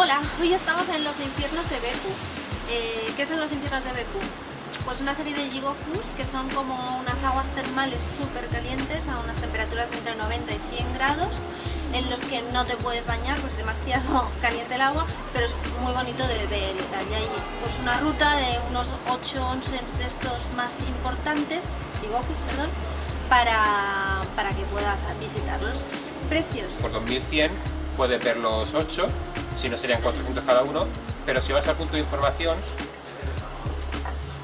Hola, hoy estamos en los infiernos de Bepu. Eh, ¿Qué son los infiernos de Bepu? Pues una serie de jigokus que son como unas aguas termales súper calientes a unas temperaturas entre 90 y 100 grados en los que no te puedes bañar porque es demasiado caliente el agua, pero es muy bonito de ver y tal. Y hay pues una ruta de unos 8 onsens de estos más importantes, jigokus, perdón, para, para que puedas visitarlos. Precios. Por 2100 puedes ver los 8, si no serían 400 cada uno, pero si vas al punto de información,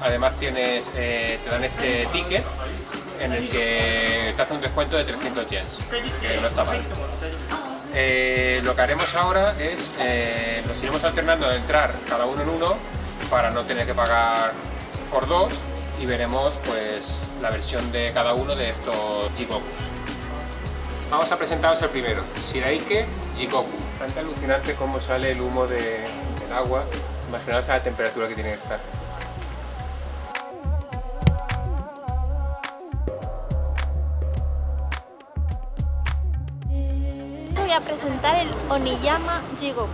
además tienes, eh, te dan este ticket en el que te hace un descuento de 300 yens, que no está mal. Eh, lo que haremos ahora es, eh, nos iremos alternando de entrar cada uno en uno para no tener que pagar por dos y veremos pues la versión de cada uno de estos Jigokus. Vamos a presentaros el primero, Shiraike Jigoku. Bastante alucinante cómo sale el humo de, del agua, imaginaos a la temperatura que tiene que estar. Voy a presentar el Oniyama Jigoku.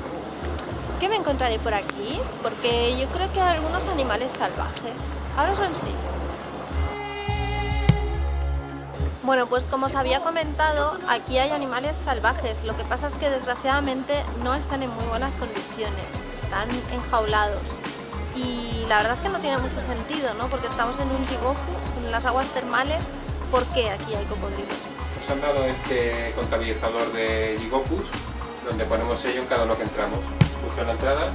¿Qué me encontraré por aquí? Porque yo creo que hay algunos animales salvajes. Ahora os lo enseño. Bueno, pues como os había comentado, aquí hay animales salvajes. Lo que pasa es que desgraciadamente no están en muy buenas condiciones. Están enjaulados. Y la verdad es que no tiene mucho sentido, ¿no? Porque estamos en un jigoku, en las aguas termales. ¿Por qué aquí hay cocodrilos? Nos han dado este contabilizador de Jigokus, donde ponemos sello en cada uno que entramos. Justo en la entrada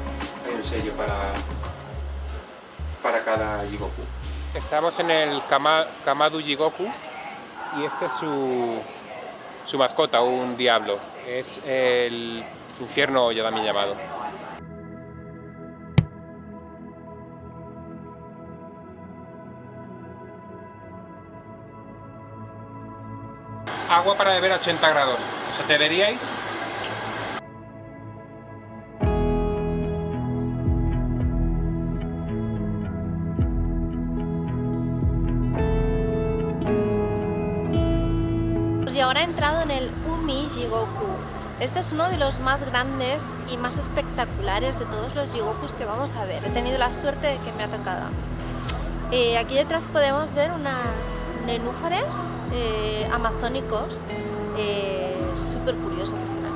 hay un sello para, para cada Jigoku. Estamos en el Kama, Kamadu Jigoku y este es su, su mascota, un diablo. Es el infierno ya también llamado. Agua para beber a 80 grados. ¿Os atreveríais? Ahora he entrado en el Umi Jigoku. Este es uno de los más grandes y más espectaculares de todos los Jigokus que vamos a ver. He tenido la suerte de que me ha tocado. Eh, aquí detrás podemos ver unas nenúfares eh, amazónicos eh, súper curiosos que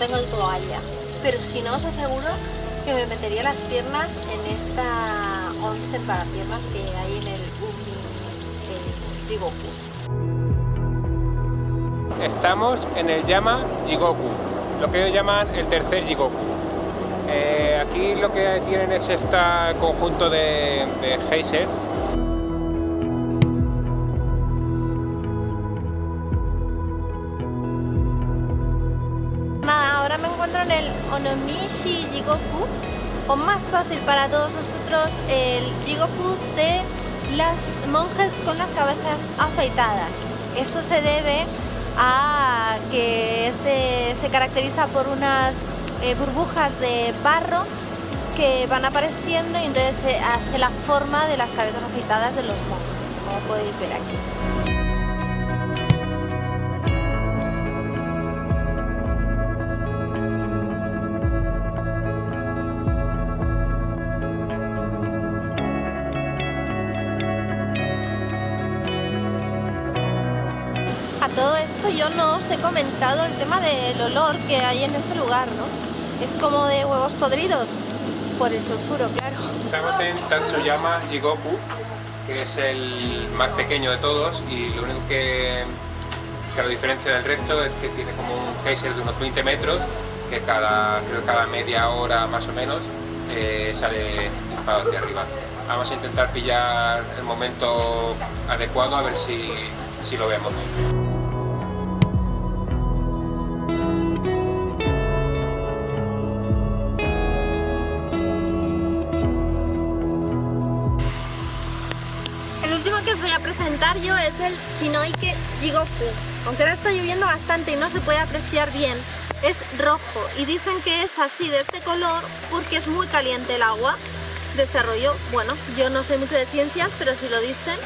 tengo toalla, pero si no os aseguro que me metería las piernas en esta onsen para piernas que hay en el Umi eh, Jigoku. Estamos en el Yama Jigoku, lo que ellos llaman el tercer Jigoku. Eh, aquí lo que tienen es este conjunto de, de geysers. En el Onomishi Jigoku, o más fácil para todos nosotros, el Jigoku de las monjes con las cabezas afeitadas. Eso se debe a que este se caracteriza por unas eh, burbujas de barro que van apareciendo y entonces se hace la forma de las cabezas afeitadas de los monjes, como podéis ver aquí. Yo no os he comentado el tema del olor que hay en este lugar, ¿no? Es como de huevos podridos, por el sulfuro, claro. Estamos en Tatsuyama Jigoku, que es el más pequeño de todos y lo único que, que lo diferencia del resto es que tiene como un geyser de unos 20 metros que cada, creo cada media hora más o menos eh, sale disparado hacia arriba. Vamos a intentar pillar el momento adecuado a ver si, si lo vemos. Presentar yo es el Chinoike Jigoku. Aunque ahora está lloviendo bastante y no se puede apreciar bien, es rojo y dicen que es así de este color porque es muy caliente el agua. desarrollo. Bueno, yo no sé mucho de ciencias, pero si lo dicen,